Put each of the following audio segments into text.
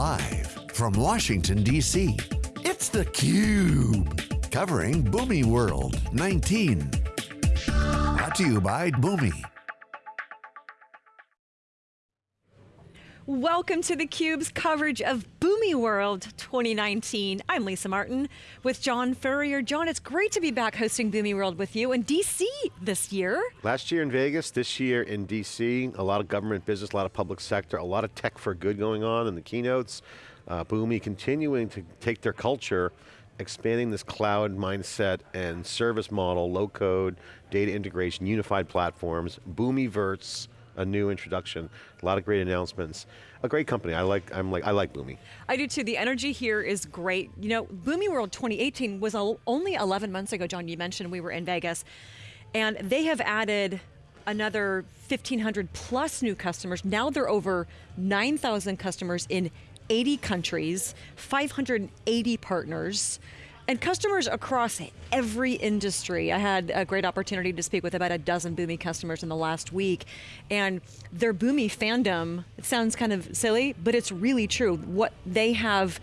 Live from Washington, D.C., it's theCUBE. Covering Boomi World 19. Brought to you by Boomi. Welcome to theCUBE's coverage of Boomi World 2019. I'm Lisa Martin with John Furrier. John, it's great to be back hosting Boomi World with you in DC this year. Last year in Vegas, this year in DC, a lot of government business, a lot of public sector, a lot of tech for good going on in the keynotes. Uh, Boomi continuing to take their culture expanding this cloud mindset and service model, low code, data integration, unified platforms, Boomiverse, a new introduction. A lot of great announcements. A great company. I like. I'm like. I like Boomi. I do too. The energy here is great. You know, Boomi World 2018 was only 11 months ago. John, you mentioned we were in Vegas, and they have added another 1,500 plus new customers. Now they're over 9,000 customers in 80 countries, 580 partners. And customers across every industry. I had a great opportunity to speak with about a dozen Boomi customers in the last week, and their Boomi fandom, it sounds kind of silly, but it's really true. What they have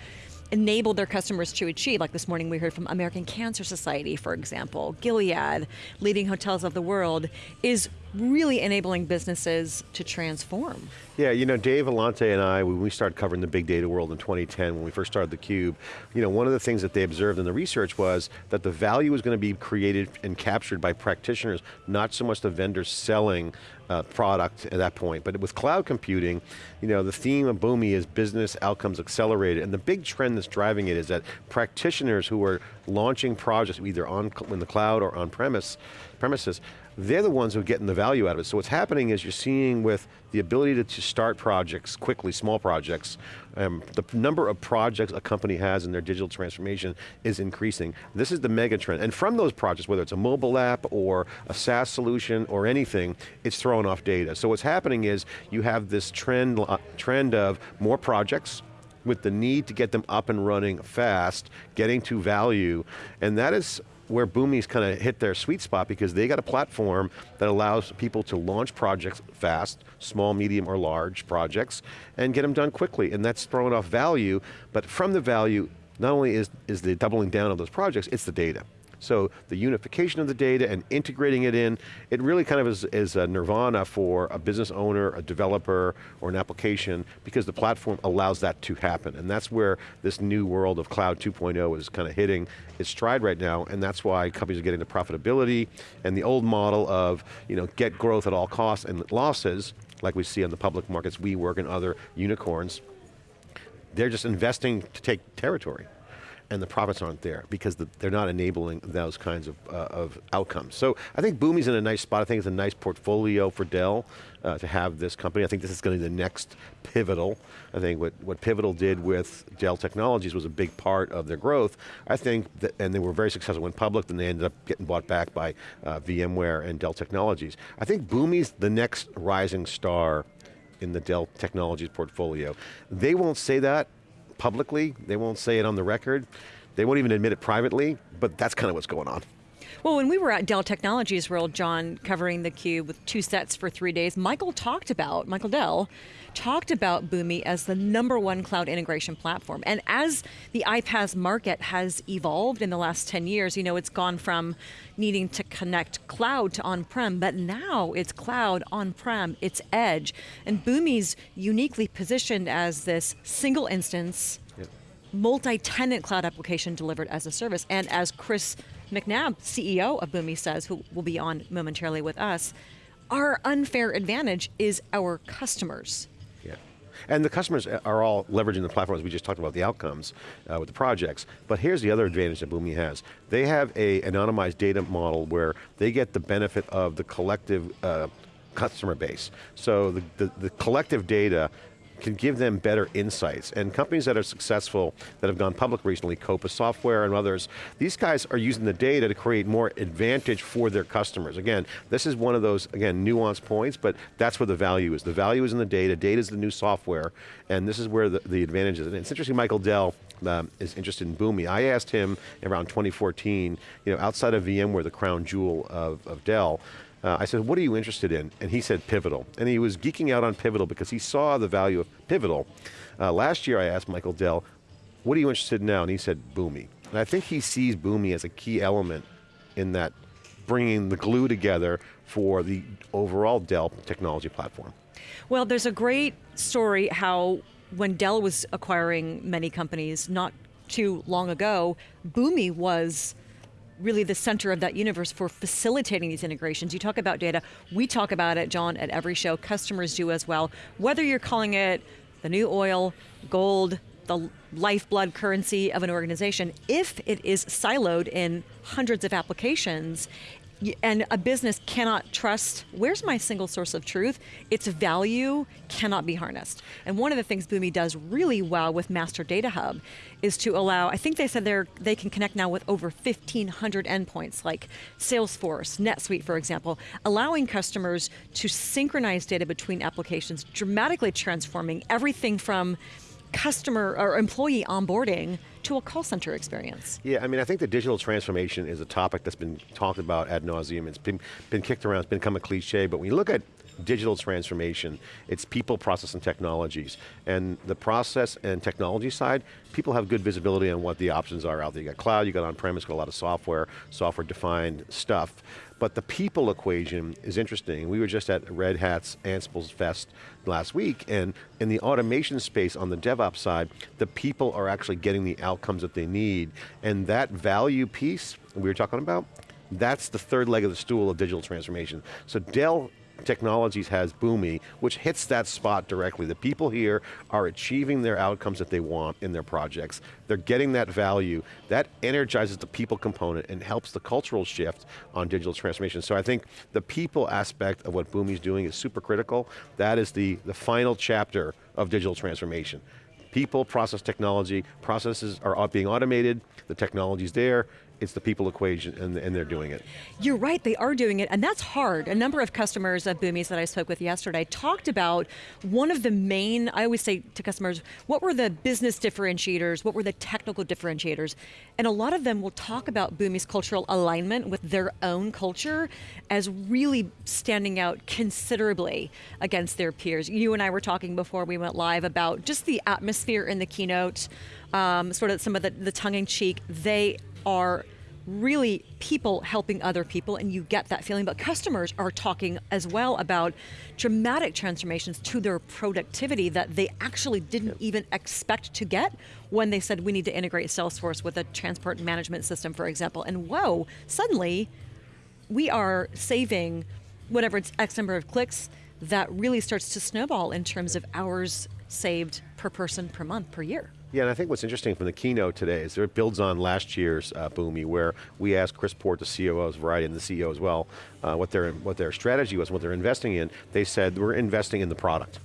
enabled their customers to achieve. Like this morning we heard from American Cancer Society, for example, Gilead, leading hotels of the world, is really enabling businesses to transform. Yeah, you know, Dave Vellante and I, when we started covering the big data world in 2010, when we first started theCUBE, you know, one of the things that they observed in the research was that the value was going to be created and captured by practitioners, not so much the vendors selling uh, product at that point. But with cloud computing, you know, the theme of Boomi is business outcomes accelerated, and the big trend that's driving it is that practitioners who are launching projects either on in the cloud or on premise, premises, they're the ones who are getting the value out of it. So what's happening is you're seeing with the ability to, to start projects quickly, small projects, um, the number of projects a company has in their digital transformation is increasing. This is the mega trend. And from those projects, whether it's a mobile app or a SaaS solution or anything, it's throwing off data. So what's happening is you have this trend, trend of more projects, with the need to get them up and running fast, getting to value, and that is where Boomi's kind of hit their sweet spot because they got a platform that allows people to launch projects fast, small, medium, or large projects, and get them done quickly, and that's throwing off value, but from the value, not only is, is the doubling down of those projects, it's the data. So the unification of the data and integrating it in, it really kind of is, is a nirvana for a business owner, a developer, or an application, because the platform allows that to happen. And that's where this new world of Cloud 2.0 is kind of hitting its stride right now, and that's why companies are getting to profitability, and the old model of you know, get growth at all costs and losses, like we see on the public markets, WeWork and other unicorns, they're just investing to take territory and the profits aren't there because the, they're not enabling those kinds of, uh, of outcomes. So I think Boomi's in a nice spot. I think it's a nice portfolio for Dell uh, to have this company. I think this is going to be the next Pivotal. I think what, what Pivotal did with Dell Technologies was a big part of their growth. I think, that, and they were very successful, went public, then they ended up getting bought back by uh, VMware and Dell Technologies. I think Boomi's the next rising star in the Dell Technologies portfolio. They won't say that publicly, they won't say it on the record, they won't even admit it privately, but that's kind of what's going on. Well, when we were at Dell Technologies World, John, covering the cube with two sets for three days, Michael talked about, Michael Dell, talked about Boomi as the number one cloud integration platform. And as the iPaaS market has evolved in the last 10 years, you know, it's gone from needing to connect cloud to on-prem, but now it's cloud, on-prem, it's edge. And Boomi's uniquely positioned as this single instance, yep. multi-tenant cloud application delivered as a service. And as Chris McNabb, CEO of Boomi says, who will be on momentarily with us, our unfair advantage is our customers. Yeah. And the customers are all leveraging the platforms we just talked about, the outcomes uh, with the projects. But here's the other advantage that Boomi has. They have a anonymized data model where they get the benefit of the collective uh, customer base. So the, the, the collective data can give them better insights. And companies that are successful, that have gone public recently, Coupa Software and others, these guys are using the data to create more advantage for their customers. Again, this is one of those, again, nuanced points, but that's where the value is. The value is in the data, data is the new software, and this is where the, the advantage is. And it's interesting, Michael Dell, um, is interested in Boomi. I asked him around 2014, you know, outside of VMware, the crown jewel of, of Dell, uh, I said, what are you interested in? And he said Pivotal. And he was geeking out on Pivotal because he saw the value of Pivotal. Uh, last year I asked Michael Dell, what are you interested in now? And he said Boomi. And I think he sees Boomi as a key element in that bringing the glue together for the overall Dell technology platform. Well, there's a great story how when Dell was acquiring many companies not too long ago, Boomi was really the center of that universe for facilitating these integrations. You talk about data, we talk about it, John, at every show, customers do as well. Whether you're calling it the new oil, gold, the lifeblood currency of an organization, if it is siloed in hundreds of applications, and a business cannot trust where's my single source of truth? Its value cannot be harnessed. And one of the things boomi does really well with master data hub is to allow i think they said they're they can connect now with over 1500 endpoints like salesforce netsuite for example allowing customers to synchronize data between applications dramatically transforming everything from customer or employee onboarding to a call center experience. Yeah, I mean, I think the digital transformation is a topic that's been talked about ad nauseum. It's been, been kicked around, it's become a cliche, but when you look at digital transformation, it's people, process, and technologies. And the process and technology side, people have good visibility on what the options are out there. You got cloud, you got on-premise, got a lot of software, software-defined stuff. But the people equation is interesting. We were just at Red Hat's Ansible's Fest last week, and in the automation space on the DevOps side, the people are actually getting the outcomes that they need. And that value piece we were talking about, that's the third leg of the stool of digital transformation. So Dell Technologies has Boomi, which hits that spot directly. The people here are achieving their outcomes that they want in their projects. They're getting that value. That energizes the people component and helps the cultural shift on digital transformation. So I think the people aspect of what Boomi's doing is super critical. That is the, the final chapter of digital transformation people, process technology, processes are being automated, the technology's there, it's the people equation and, and, they're doing it. You're right, they are doing it and that's hard. A number of customers of Boomi's that I spoke with yesterday talked about one of the main, I always say to customers, what were the business differentiators, what were the technical differentiators? And a lot of them will talk about Boomi's cultural alignment with their own culture as really standing out considerably against their peers. You and I were talking before we went live about just the atmosphere in the keynote, um, sort of some of the, the tongue-in-cheek, they are really people helping other people and you get that feeling, but customers are talking as well about dramatic transformations to their productivity that they actually didn't even expect to get when they said we need to integrate Salesforce with a transport management system, for example. And whoa, suddenly we are saving whatever it's X number of clicks that really starts to snowball in terms of hours saved per person per month per year. Yeah, and I think what's interesting from the keynote today is that it builds on last year's uh, Boomi, where we asked Chris Port, the COO of Variety, and the CEO as well, uh, what their what their strategy was, what they're investing in. They said we're investing in the product.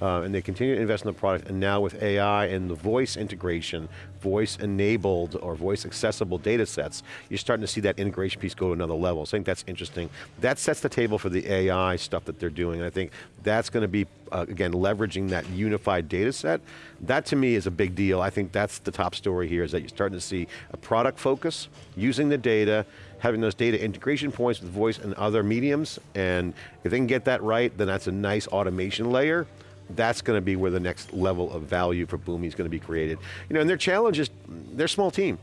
Uh, and they continue to invest in the product, and now with AI and the voice integration, voice enabled or voice accessible data sets, you're starting to see that integration piece go to another level. So I think that's interesting. That sets the table for the AI stuff that they're doing. And I think that's going to be, uh, again, leveraging that unified data set. That to me is a big deal. I think that's the top story here is that you're starting to see a product focus, using the data, having those data integration points with voice and other mediums, and if they can get that right, then that's a nice automation layer that's going to be where the next level of value for Boomi is going to be created. You know, and their challenge is, they're a small team.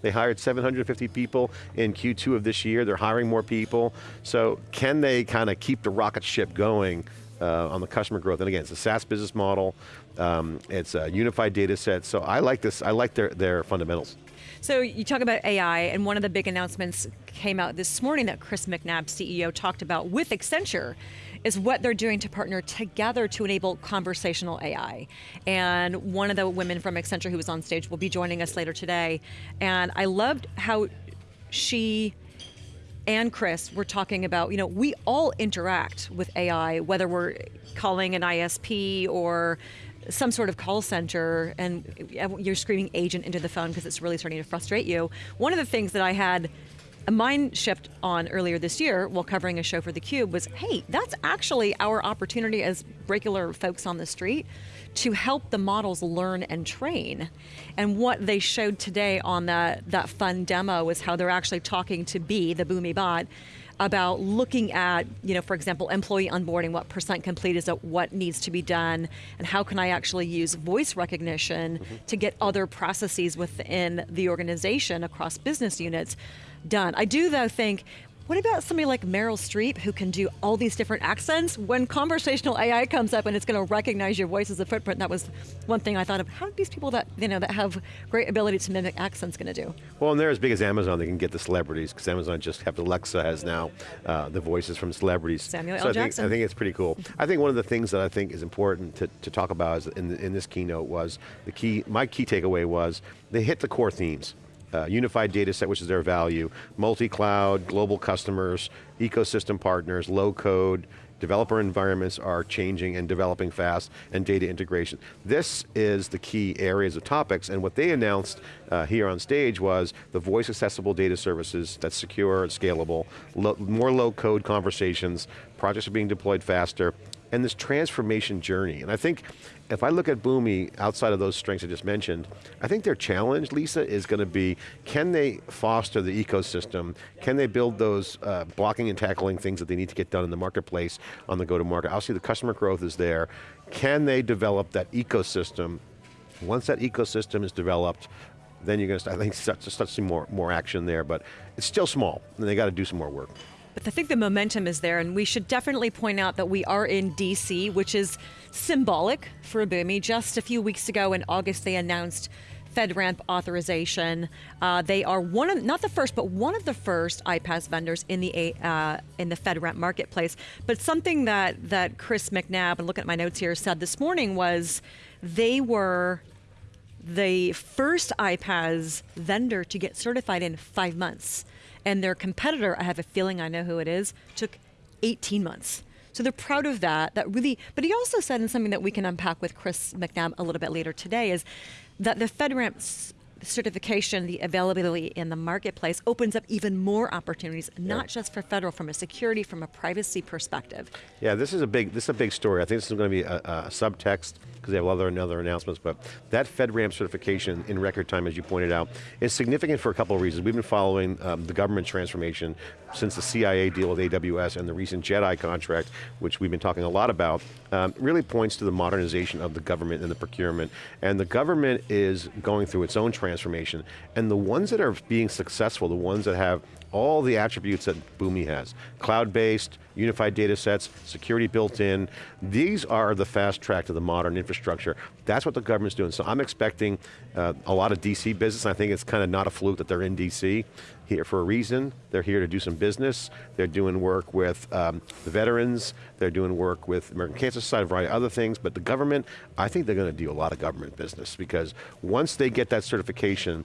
They hired 750 people in Q2 of this year. They're hiring more people. So can they kind of keep the rocket ship going uh, on the customer growth? And again, it's a SaaS business model. Um, it's a unified data set. So I like this, I like their, their fundamentals. So you talk about AI, and one of the big announcements came out this morning that Chris McNabb, CEO, talked about with Accenture, is what they're doing to partner together to enable conversational AI. And one of the women from Accenture who was on stage will be joining us later today. And I loved how she and Chris were talking about, you know, we all interact with AI, whether we're calling an ISP or some sort of call center and you're screaming agent into the phone because it's really starting to frustrate you. One of the things that I had a mind shift on earlier this year while covering a show for theCUBE was, hey, that's actually our opportunity as regular folks on the street to help the models learn and train. And what they showed today on that, that fun demo was how they're actually talking to B, the Boomi bot, about looking at, you know, for example, employee onboarding, what percent complete is it, what needs to be done, and how can I actually use voice recognition mm-hmm. to get other processes within the organization across business units done. I do though think what about somebody like Meryl Streep who can do all these different accents? When conversational AI comes up and it's going to recognize your voice as a footprint, that was one thing I thought of. How are these people that you know that have great ability to mimic accents going to do? Well, and they're as big as Amazon. They can get the celebrities because Amazon just have Alexa has now uh, the voices from celebrities. Samuel so L. I Jackson. I think it's pretty cool. I think one of the things that I think is important to, to talk about in, the, in this keynote was the key. My key takeaway was they hit the core themes uh, unified data set, which is their value, multi-cloud, global customers, ecosystem partners, low code, developer environments are changing and developing fast, and data integration. This is the key areas of topics, and what they announced uh, here on stage was the voice accessible data services that's secure, and scalable, lo more low code conversations, projects are being deployed faster, and this transformation journey. And I think if I look at Boomi outside of those strengths I just mentioned, I think their challenge, Lisa, is going to be, can they foster the ecosystem? Can they build those uh, blocking and tackling things that they need to get done in the marketplace on the go-to-market? Obviously the customer growth is there. Can they develop that ecosystem? Once that ecosystem is developed, then you're going to start, I think, start, to see more, more action there, but it's still small, and they got to do some more work. But I think the momentum is there, and we should definitely point out that we are in DC, which is symbolic for Boomi. Just a few weeks ago in August, they announced FedRAMP authorization. Uh, they are one of, not the first, but one of the first iPaaS vendors in the uh, in the FedRAMP marketplace. But something that that Chris McNabb, and looking at my notes here, said this morning was they were the first iPaaS vendor to get certified in five months. And their competitor, I have a feeling I know who it is, took 18 months. So they're proud of that. That really, but he also said, and something that we can unpack with Chris McNabb a little bit later today, is that the FedRAMP certification, the availability in the marketplace opens up even more opportunities, not yeah. just for federal, from a security, from a privacy perspective. Yeah, this is a big, this is a big story. I think this is going to be a, a subtext because they have other and other announcements, but that FedRAMP certification in record time, as you pointed out, is significant for a couple of reasons. We've been following um, the government transformation since the CIA deal with AWS and the recent JEDI contract, which we've been talking a lot about, um, really points to the modernization of the government and the procurement. And the government is going through its own transformation, and the ones that are being successful, the ones that have all the attributes that Boomi has. Cloud-based, unified data sets, security built in. These are the fast track to the modern infrastructure. That's what the government's doing. So I'm expecting uh, a lot of DC business. I think it's kind of not a fluke that they're in DC here for a reason. They're here to do some business. They're doing work with um, the veterans. They're doing work with American Cancer Society, a variety of other things. But the government, I think they're going to do a lot of government business because once they get that certification,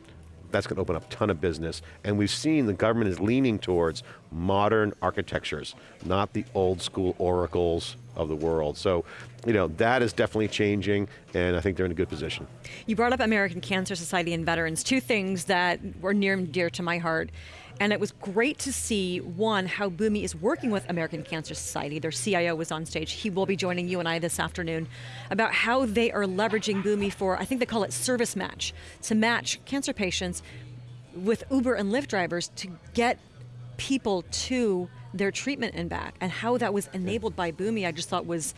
that's going to open up a ton of business. And we've seen the government is leaning towards modern architectures, not the old school oracles of the world. So, you know, that is definitely changing, and I think they're in a good position. You brought up American Cancer Society and veterans, two things that were near and dear to my heart. And it was great to see, one, how Boomi is working with American Cancer Society. Their CIO was on stage. He will be joining you and I this afternoon about how they are leveraging Boomi for, I think they call it service match, to match cancer patients with Uber and Lyft drivers to get people to their treatment and back. And how that was enabled by Boomi, I just thought was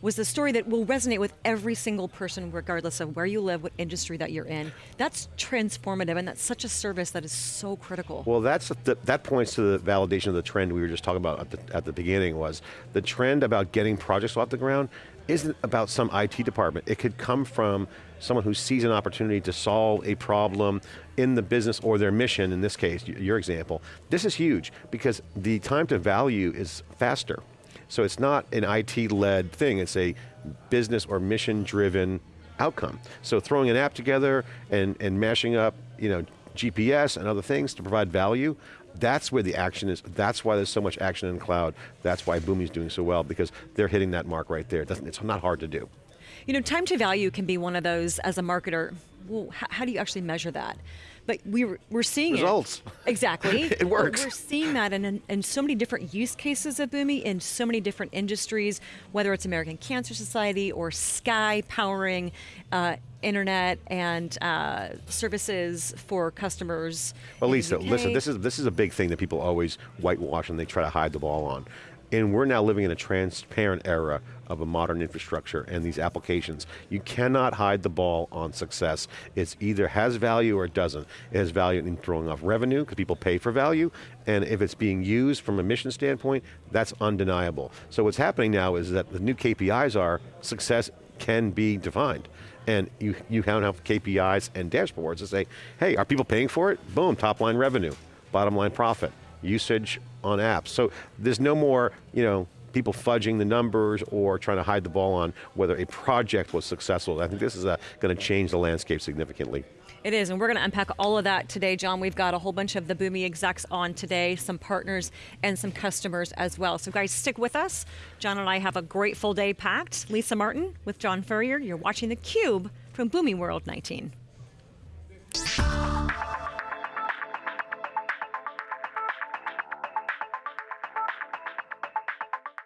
was the story that will resonate with every single person, regardless of where you live, what industry that you're in. That's transformative, and that's such a service that is so critical. Well, that's that points to the validation of the trend we were just talking about at the, at the beginning was the trend about getting projects off the ground isn't about some IT department. It could come from someone who sees an opportunity to solve a problem in the business or their mission, in this case, your example. This is huge because the time to value is faster. So it's not an IT-led thing, it's a business or mission-driven outcome. So throwing an app together and, and mashing up you know, GPS and other things to provide value, that's where the action is. That's why there's so much action in cloud. That's why Boomi's doing so well, because they're hitting that mark right there. It it's not hard to do. You know, time to value can be one of those as a marketer, well, how do you actually measure that? But we were, we're seeing Results. it. Exactly. It works. We're seeing that in, in so many different use cases of Boomi in so many different industries, whether it's American Cancer Society or Sky powering uh, internet and uh, services for customers. Well, Lisa, listen, this is this is a big thing that people always whitewash and they try to hide the ball on. And we're now living in a transparent era of a modern infrastructure and these applications. You cannot hide the ball on success. It's either has value or it doesn't. It has value in throwing off revenue because people pay for value, and if it's being used from a mission standpoint, that's undeniable. So what's happening now is that the new KPIs are success can be defined. And you, you now have KPIs and dashboards that say, hey, are people paying for it? Boom, top line revenue, bottom line profit, usage on apps. So there's no more, you know, people fudging the numbers or trying to hide the ball on whether a project was successful. I think this is uh, going to change the landscape significantly. It is, and we're going to unpack all of that today, John. We've got a whole bunch of the Boomi execs on today, some partners and some customers as well. So, guys, stick with us. John and I have a great full day packed. Lisa Martin with John Furrier. You're watching theCUBE from Boomi World 19.